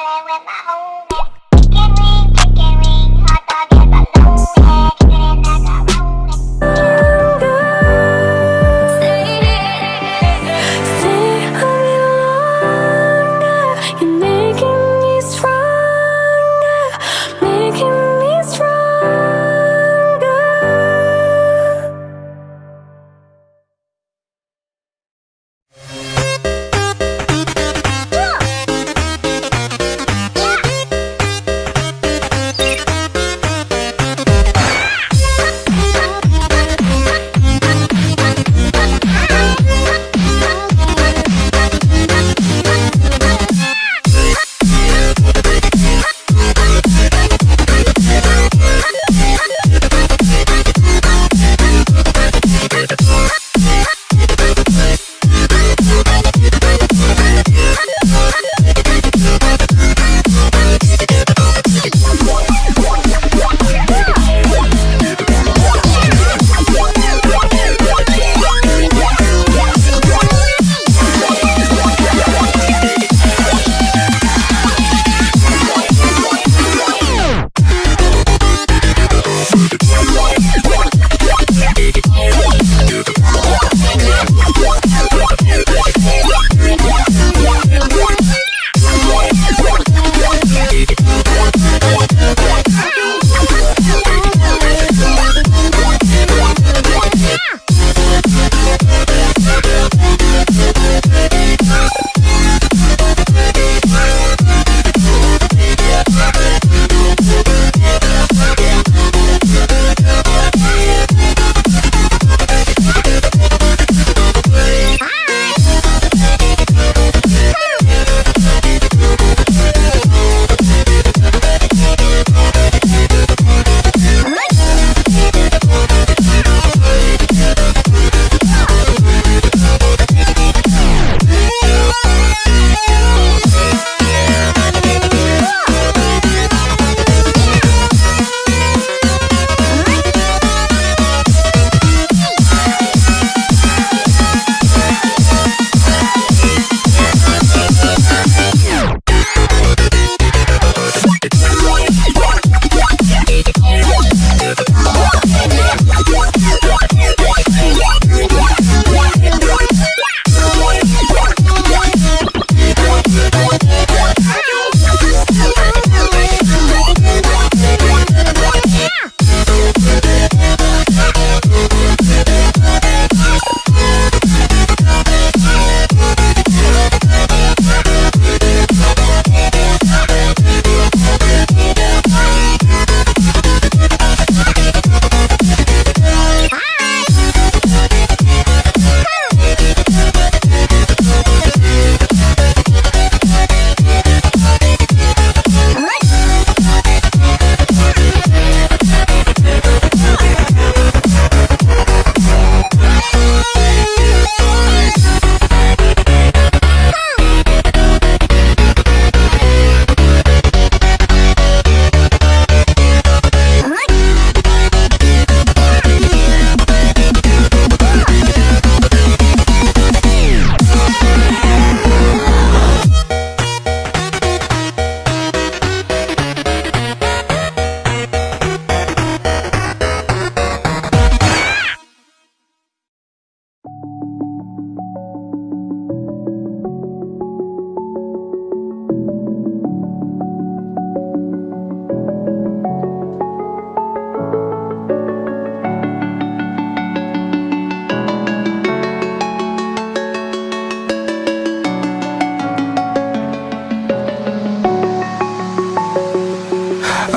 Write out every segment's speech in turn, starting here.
Hello, my mom.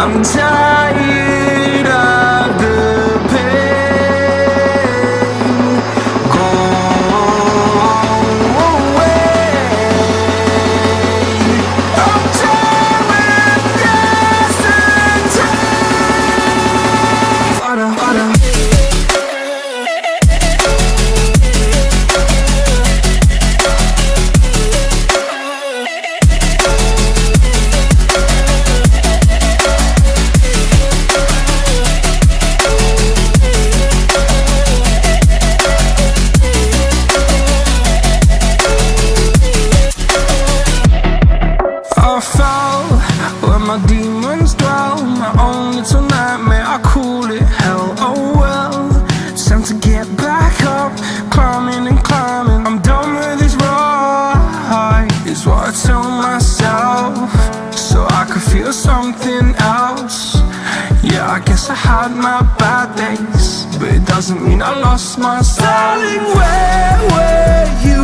I'm tired my demons dwell. My own little nightmare, I call it hell. Oh well, time to get back up. Climbing and climbing, I'm done with this ride Is what I tell myself. So I could feel something else. Yeah, I guess I had my bad days But it doesn't mean I lost my Darling, where were you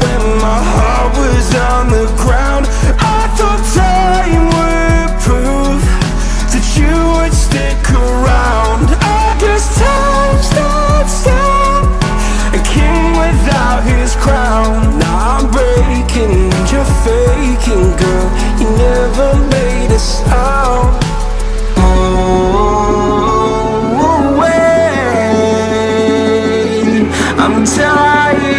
when my heart was on the ground? I thought time would prove that you would stick around. I guess time stood still A king without his crown. Now I'm breaking you're faking, girl. You never made a sound Oh, wait. I'm tired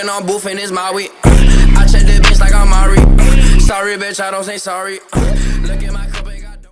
Smoking on booth and it's my weed. I check the bitch like I'm Mari. Uh, sorry, bitch, I don't say sorry. Uh, look at my.